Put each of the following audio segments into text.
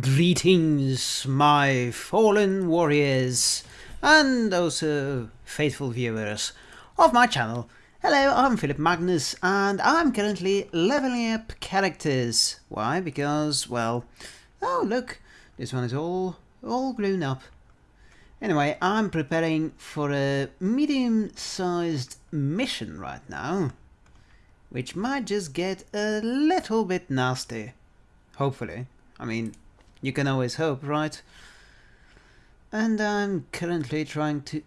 Greetings, my fallen warriors, and also faithful viewers of my channel. Hello, I'm Philip Magnus, and I'm currently leveling up characters. Why? Because, well, oh look, this one is all, all grown up. Anyway, I'm preparing for a medium-sized mission right now, which might just get a little bit nasty. Hopefully. I mean, you can always hope, right? And I'm currently trying to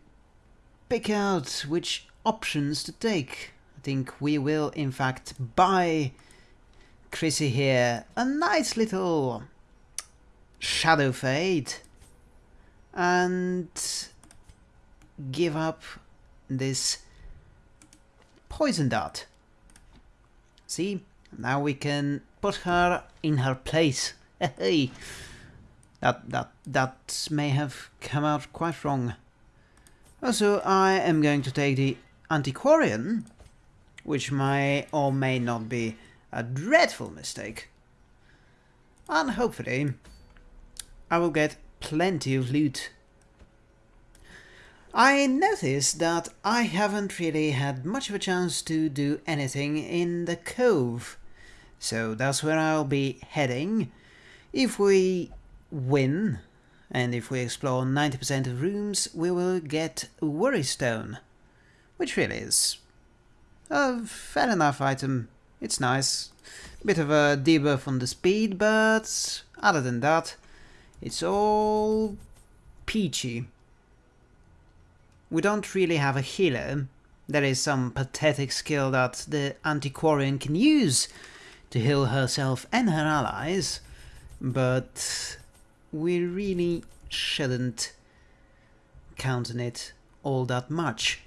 pick out which options to take. I think we will, in fact, buy Chrissy here a nice little Shadow Fade and give up this Poison Dart. See, now we can put her in her place. Hey, that that that may have come out quite wrong. Also, I am going to take the Antiquarian, which may or may not be a dreadful mistake. And hopefully, I will get plenty of loot. I noticed that I haven't really had much of a chance to do anything in the cove, so that's where I'll be heading. If we win, and if we explore 90% of rooms, we will get Worry Stone, which really is a fair enough item. It's nice. Bit of a debuff on the speed, but other than that, it's all peachy. We don't really have a healer. There is some pathetic skill that the Antiquarian can use to heal herself and her allies, but we really shouldn't count on it all that much.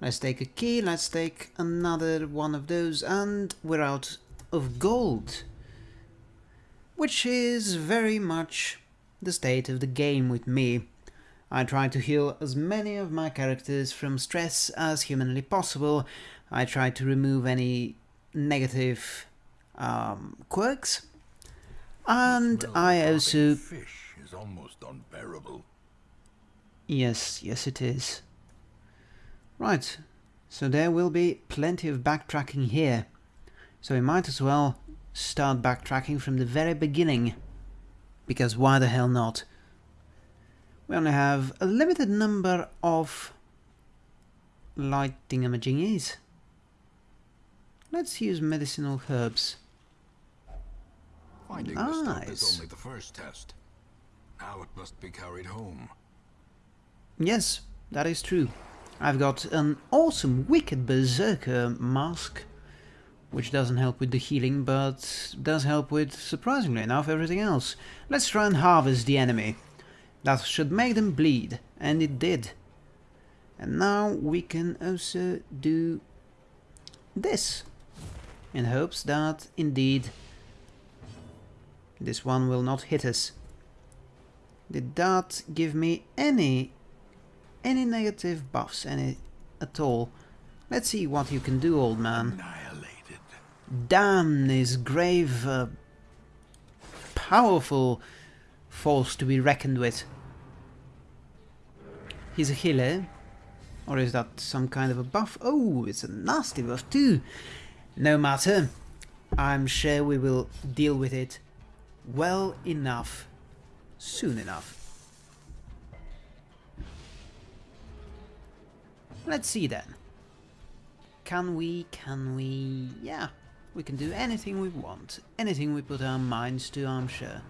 Let's take a key, let's take another one of those, and we're out of gold. Which is very much the state of the game with me. I try to heal as many of my characters from stress as humanly possible. I try to remove any negative um, quirks. And I also... Fish is almost unbearable. Yes, yes it is. Right, so there will be plenty of backtracking here. So we might as well start backtracking from the very beginning. Because why the hell not? We only have a limited number of light thingamajiggies. Let's use medicinal herbs. Finding the stuff Nice. is only the first test. Now it must be carried home. Yes, that is true. I've got an awesome Wicked Berserker mask, which doesn't help with the healing, but does help with, surprisingly enough, everything else. Let's try and harvest the enemy. That should make them bleed, and it did. And now we can also do this, in hopes that, indeed, this one will not hit us. Did that give me any any negative buffs, any at all? Let's see what you can do, old man. Annihilated. Damn this grave, uh, powerful force to be reckoned with. He's a healer, or is that some kind of a buff? Oh, it's a nasty buff too. No matter, I'm sure we will deal with it well enough, soon enough. Let's see then. Can we, can we... Yeah, we can do anything we want. Anything we put our minds to, I'm sure.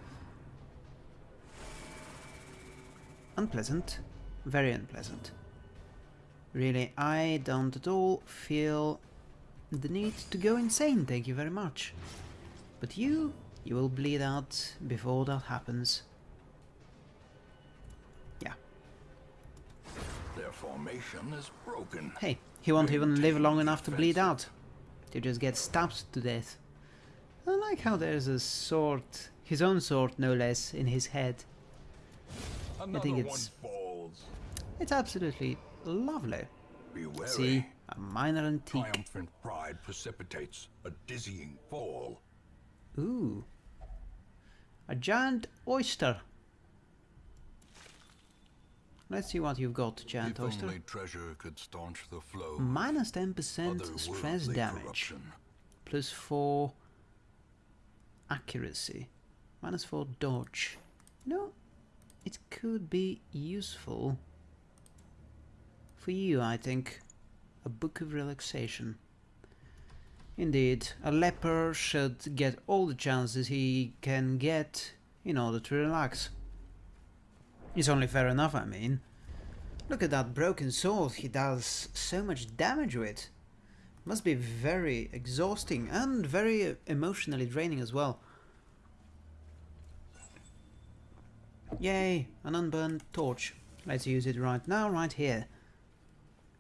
Unpleasant. Very unpleasant. Really, I don't at all feel the need to go insane, thank you very much. But you, you will bleed out before that happens. Yeah. Their formation is broken. Hey, he won't even live long enough to bleed out. He'll just get stabbed to death. I like how there's a sword, his own sword no less, in his head. Another think it's- falls. It's absolutely lovely. See, a minor antique. Triumphant pride precipitates a dizzying fall. Ooh. A giant oyster. Let's see what you've got, giant if oyster. only treasure could staunch the flow. Minus 10% stress damage. corruption. Plus 4 accuracy. Minus 4 dodge. You know, it could be useful for you, I think. A book of relaxation. Indeed, a leper should get all the chances he can get in order to relax. It's only fair enough, I mean. Look at that broken sword he does so much damage with. Must be very exhausting and very emotionally draining as well. Yay, an unburned torch. Let's use it right now, right here.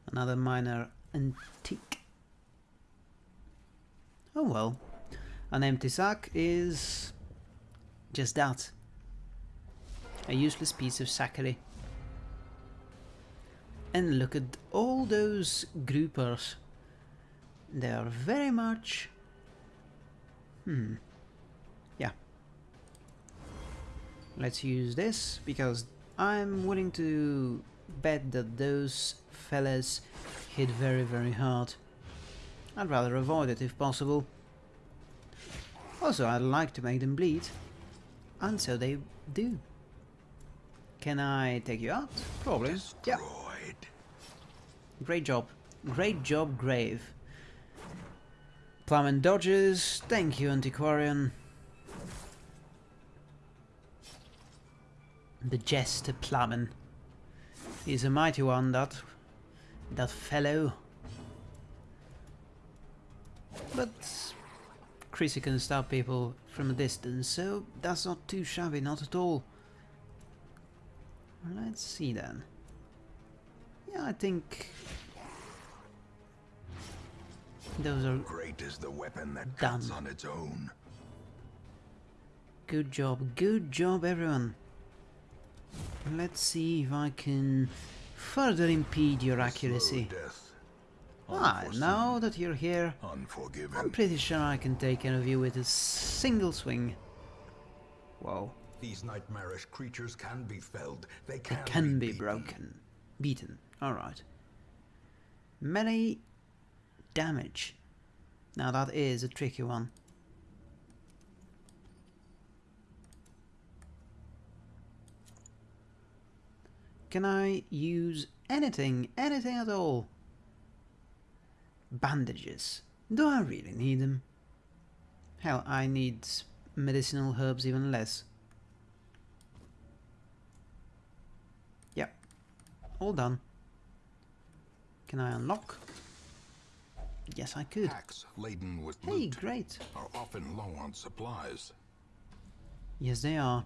Another minor antique. Oh well. An empty sack is just that. A useless piece of sackery. And look at all those groupers. They are very much... Hmm. Yeah. Let's use this, because I'm willing to bet that those fellas hit very very hard. I'd rather avoid it if possible. Also, I'd like to make them bleed. And so they do. Can I take you out? Probably. Yeah. Great job. Great job, Grave. Plum and dodges. Thank you, Antiquarian. The Jester Plummen. He's a mighty one, that... that fellow. But... Chrissy can stab people from a distance, so that's not too shabby, not at all. Let's see then. Yeah, I think those are Great is the weapon that Done. cuts on its own. good job, good job everyone. Let's see if I can further impede your accuracy. Slow death. Ah, now that you're here, I'm pretty sure I can take care of you with a single swing. Whoa, These nightmarish creatures can be felled. They can, it can be beaten. broken. Beaten, alright. Melee damage. Now that is a tricky one. Can I use anything, anything at all? Bandages. Do I really need them? Hell, I need medicinal herbs even less. Yep. All done. Can I unlock? Yes, I could. Packs laden with Hey, loot great. are often low on supplies. Yes, they are.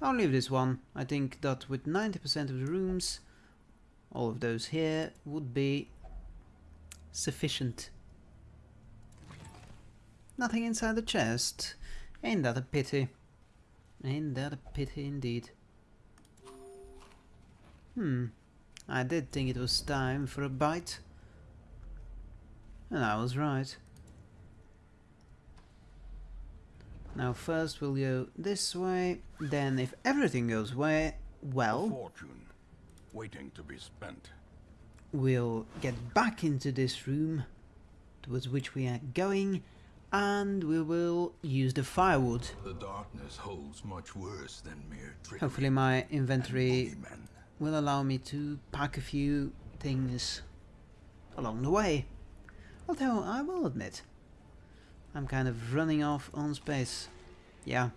I'll leave this one. I think that with 90% of the rooms, all of those here would be sufficient. Nothing inside the chest. Ain't that a pity? Ain't that a pity indeed? Hmm. I did think it was time for a bite. And I was right. Now first we'll go this way, then if everything goes way well, Fortune waiting to be spent. We'll get back into this room towards which we are going and we will use the firewood. The darkness holds much worse than mere trickery. Hopefully my inventory will allow me to pack a few things along the way. Although I will admit, I'm kind of running off on space. Yeah.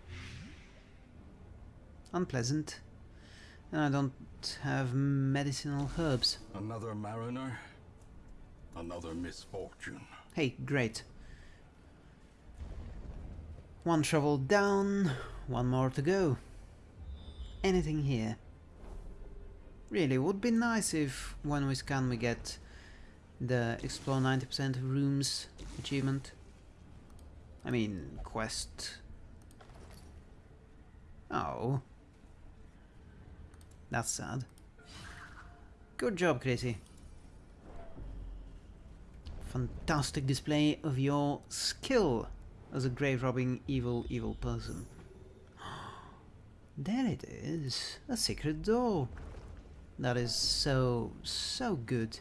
Unpleasant. And I don't have medicinal herbs. Another mariner, another misfortune. Hey, great. One shovel down, one more to go. Anything here? Really, would be nice if when we scan we get the explore 90% of rooms achievement. I mean, quest. Oh. That's sad. Good job, Crazy. Fantastic display of your skill as a grave robbing evil, evil person. There it is, a secret door. That is so, so good.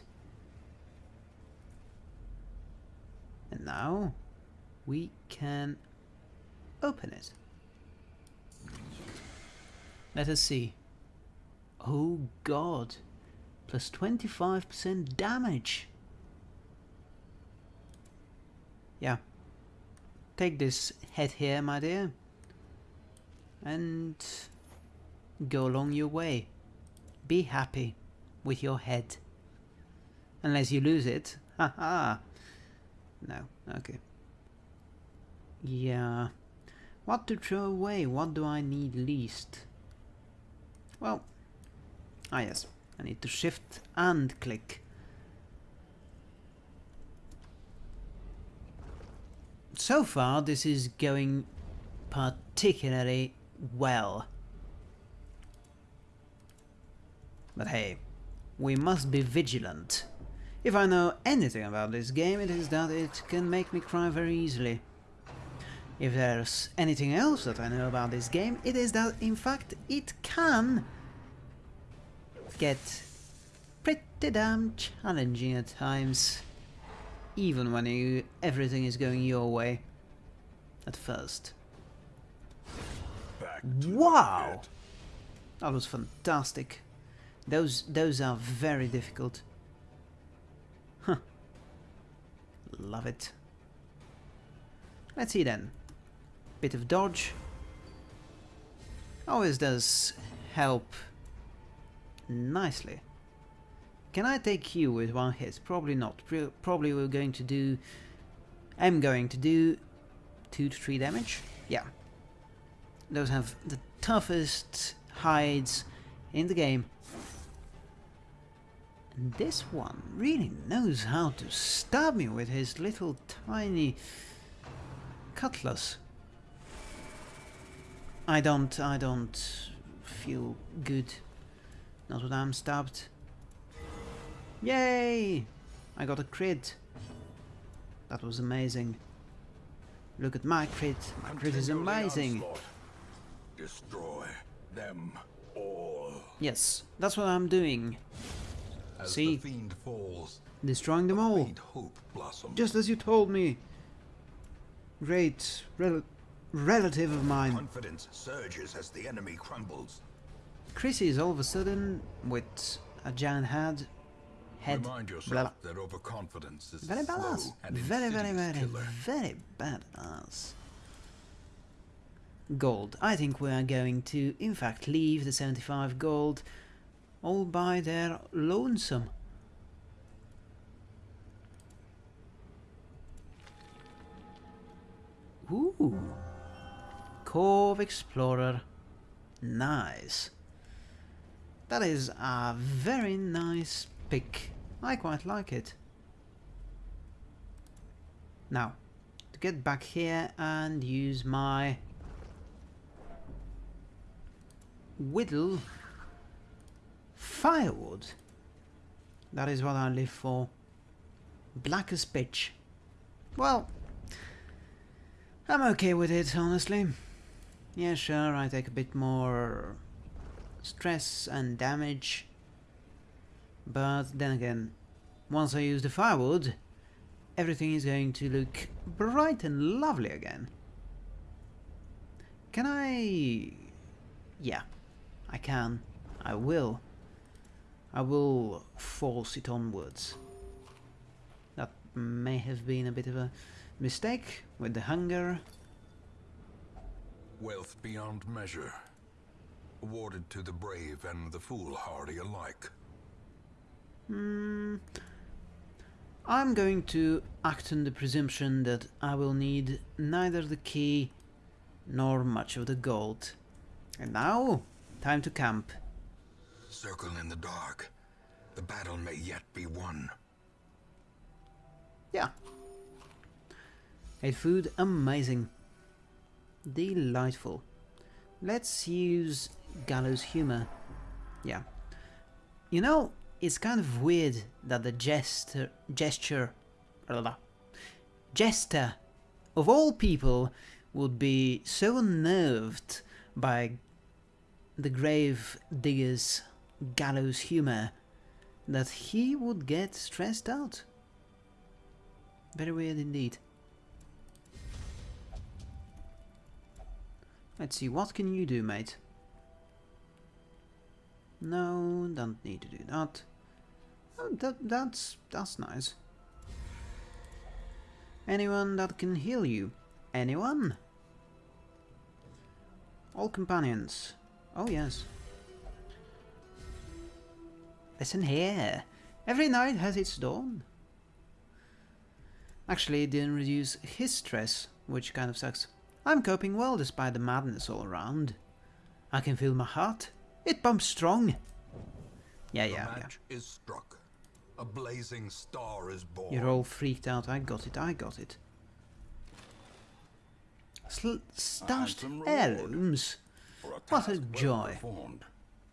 And now we can open it. Let us see. Oh god, plus 25% damage. Yeah. Take this head here, my dear. And go along your way. Be happy with your head. Unless you lose it. Haha. no, okay. Yeah. What to throw away? What do I need least? Well, ah yes, I need to shift and click. So far this is going particularly well. But hey, we must be vigilant. If I know anything about this game, it is that it can make me cry very easily. If there's anything else that I know about this game, it is that in fact it can get pretty damn challenging at times. Even when you, everything is going your way. At first. wow! That was fantastic. Those those are very difficult. Huh. Love it. Let's see then. Bit of dodge. Always does help nicely. Can I take you with one hit? Probably not. Probably we're going to do... I'm going to do 2 to 3 damage. Yeah. Those have the toughest hides in the game. And this one really knows how to stab me with his little tiny cutlass. I don't, I don't feel good. Not what I'm stabbed. Yay! I got a crit. That was amazing. Look at my crit. My crit is amazing. Destroy them all. Yes, that's what I'm doing. As See? the fiend falls, Destroying them all. Just as you told me. Great rel relative of mine. Confidence surges as the enemy crumbles. Chrissy is all of a sudden with a giant head. Head. Remind blah, yourself that overconfidence is Very badass. Very, very, very, killer. very badass. Gold. I think we are going to, in fact, leave the 75 gold all by their lonesome. Ooh. Cove Explorer. Nice. That is a very nice pick. I quite like it. Now, to get back here and use my whittle firewood. That is what I live for. Black as pitch. Well, I'm okay with it, honestly. Yeah, sure, I take a bit more stress and damage. But then again, once I use the firewood, everything is going to look bright and lovely again. Can I... Yeah, I can. I will. I will force it onwards. That may have been a bit of a mistake with the hunger. Wealth beyond measure. Awarded to the brave and the foolhardy alike. Hmm. I'm going to act on the presumption that I will need neither the key nor much of the gold. And now, time to camp. Circle in the dark. The battle may yet be won. Yeah. Ate food, amazing. Delightful. Let's use gallows humor. Yeah. You know, it's kind of weird that the gesture, gesture, blah, blah, jester of all people would be so unnerved by the grave digger's gallows humor that he would get stressed out. Very weird indeed. Let's see, what can you do, mate? No, don't need to do that. Oh, that that's that's nice. Anyone that can heal you? Anyone? All companions. Oh yes. Listen here. Every night has its dawn. Actually, it didn't reduce his stress, which kind of sucks. I'm coping well despite the madness all around. I can feel my heart. It pumps strong. Yeah, The yeah, yeah. match is struck. A blazing star is born. You're all freaked out. I got it, I got it. Sl stashed heirlooms. A What a joy. performed.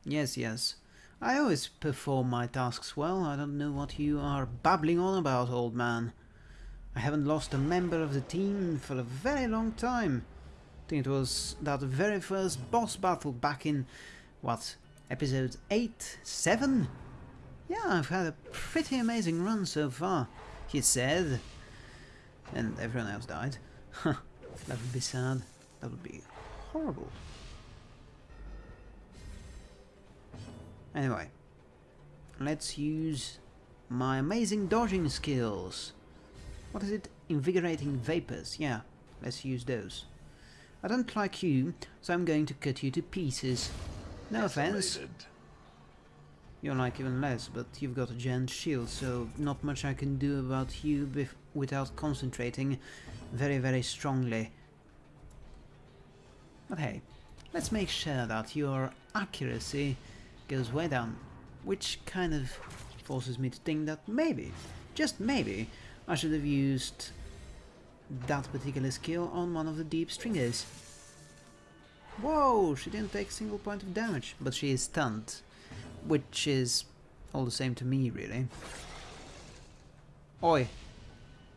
Yes, yes. I always perform my tasks well. I don't know what you are babbling on about, old man. I haven't lost a member of the team for a very long time. I think it was that very first boss battle back in, what, episode 8? 7? Yeah, I've had a pretty amazing run so far, he said. And everyone else died. That would be sad. That would be horrible. Anyway, let's use my amazing dodging skills. What is it? Invigorating vapors. Yeah, let's use those. I don't like you, so I'm going to cut you to pieces. No offense. You're like even less, but you've got a giant shield, so not much I can do about you without concentrating very, very strongly. But hey, let's make sure that your accuracy goes way down, which kind of forces me to think that maybe, just maybe, I should have used that particular skill on one of the deep stingers. Whoa, she didn't take a single point of damage, but she is stunned which is all the same to me, really. Oi,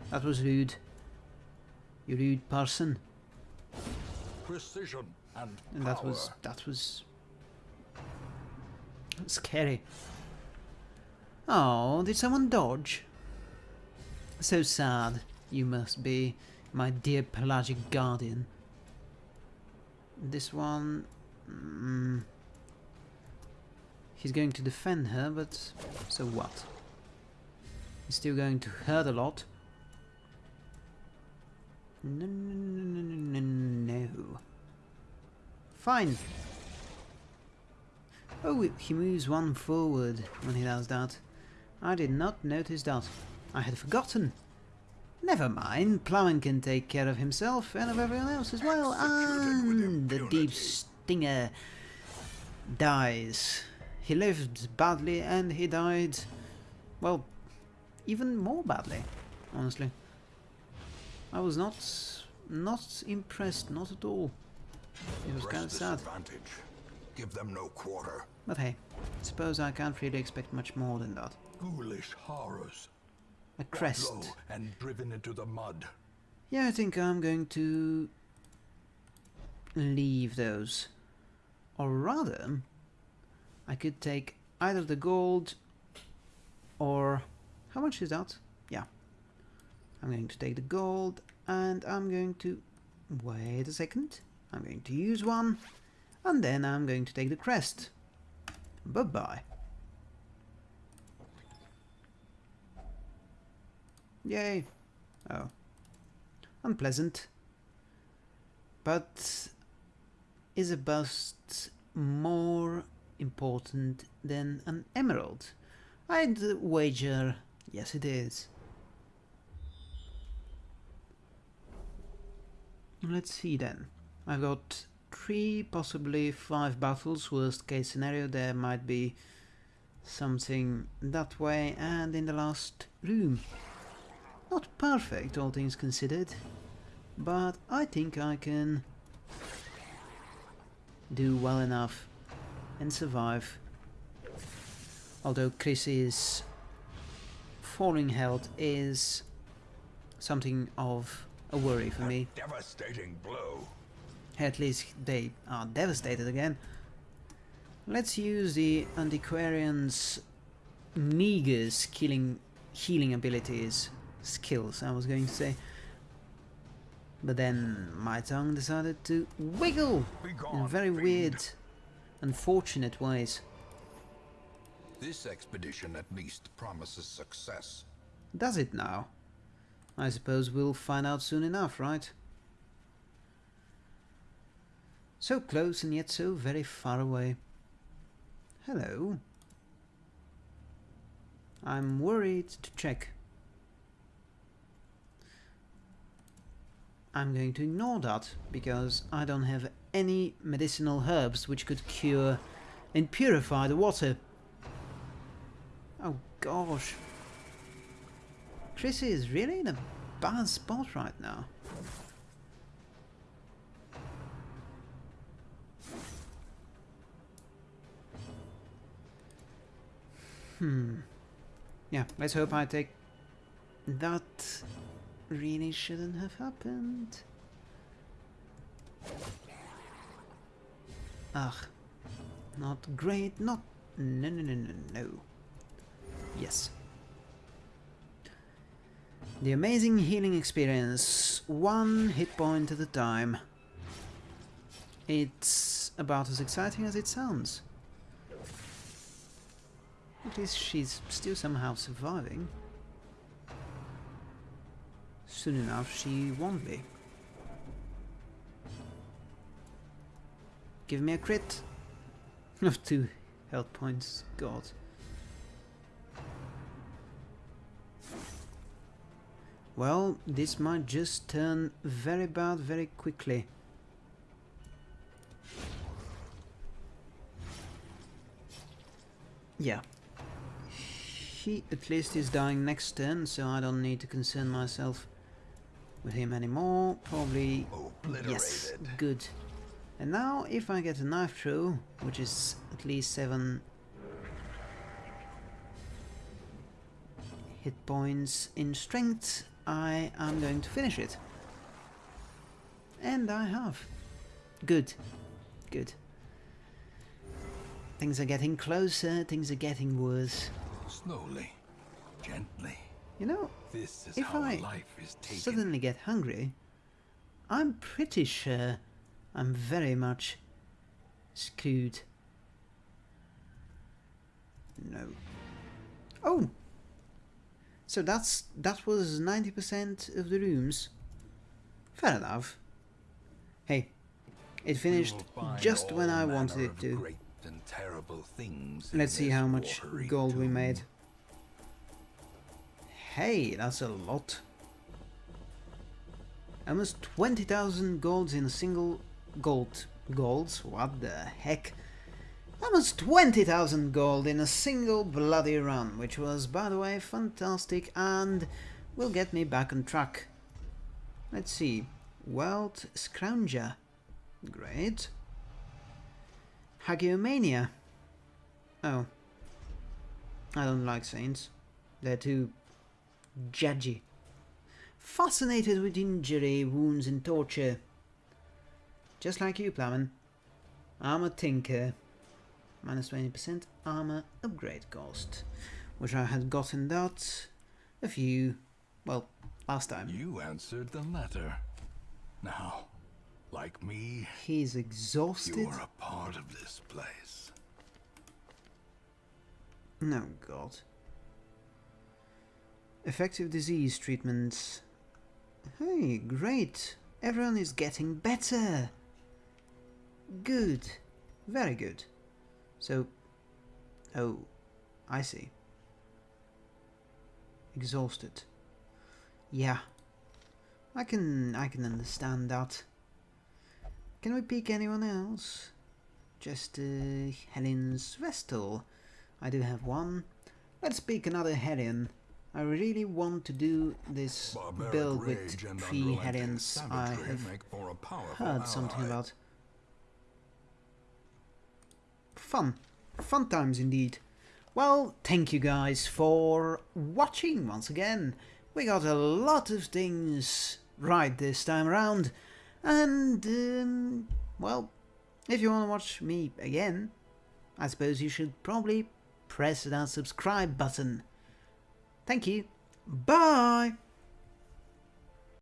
that was rude. You rude person. Precision and, And that was that was scary. Oh, did someone dodge? So sad you must be, my dear pelagic guardian. This one. Mm, he's going to defend her, but so what? He's still going to hurt a lot. No, no, no, no, no, no. Fine. Oh, he moves one forward when he does that. I did not notice that. I had forgotten. Never mind, Plowman can take care of himself and of everyone else as well. And the deep stinger dies. He lived badly and he died, well, even more badly, honestly. I was not, not impressed, not at all. It was kind of sad. Give them no quarter. But hey, suppose I can't really expect much more than that. Ghoulish horrors. A crest. and driven into the mud. Yeah, I think I'm going to leave those. Or rather, I could take either the gold or... How much is that? Yeah. I'm going to take the gold and I'm going to... Wait a second. I'm going to use one and then I'm going to take the crest. Bye-bye. Yay. Oh. Unpleasant. But is a bust more important than an emerald? I'd wager yes it is. Let's see then. I've got three, possibly five battles. Worst case scenario, there might be something that way. And in the last room, not perfect, all things considered, but I think I can do well enough and survive. Although Chris's falling health is something of a worry for me. Devastating blow. At least they are devastated again. Let's use the Antiquarian's meager killing healing abilities, skills I was going to say. But then my tongue decided to wiggle in very fiend. weird, unfortunate ways. This expedition at least promises success. Does it now? I suppose we'll find out soon enough, right? So close and yet so very far away. Hello. I'm worried to check. I'm going to ignore that because I don't have any medicinal herbs which could cure and purify the water. Oh gosh. Chrissy is really in a bad spot right now. Hmm. Yeah, let's hope I take... That really shouldn't have happened. Ugh. Not great, not... No, no, no, no, no. Yes. The amazing healing experience, one hit point at a time. It's about as exciting as it sounds. At least she's still somehow surviving. Soon enough she won't be. Give me a crit! Of two health points, god. Well, this might just turn very bad very quickly. Yeah. He at least is dying next turn, so I don't need to concern myself with him anymore. Probably... Yes, good. And now, if I get a knife through, which is at least 7 hit points in strength, I am going to finish it. And I have. Good. Good. Things are getting closer, things are getting worse. Slowly, gently. You know, This is if I life is taken. suddenly get hungry, I'm pretty sure I'm very much screwed. No. Oh! So that's that was 90% of the rooms. Fair enough. Hey, it finished just when I wanted it to. Great and terrible things. Let's see how much gold we made. Hey, that's a lot. Almost 20,000 golds in a single gold. Golds? What the heck? Almost 20,000 gold in a single bloody run, which was, by the way, fantastic and will get me back on track. Let's see. Wealth Scrounger. Great. Hagiomania. Oh. I don't like saints. They're too judgy. Fascinated with injury, wounds and torture. Just like you, Plowman. I'm a tinker. Minus 20% armor upgrade cost. Which I had gotten that a few, well, last time. You answered the letter. Now, like me, He's exhausted. you are a part of this place. No, God. Effective disease treatments. Hey, great. Everyone is getting better. Good. Very good. So, oh, I see. Exhausted. Yeah. I can I can understand that. Can we pick anyone else? Just uh, Helen's Vestal. I do have one. Let's pick another Hellion. I really want to do this Barbaric build with three Hellions I have make for a heard something ally. about. Fun. Fun times indeed. Well, thank you guys for watching once again. We got a lot of things right this time around. And, um, well, if you want to watch me again, I suppose you should probably press that subscribe button. Thank you. Bye!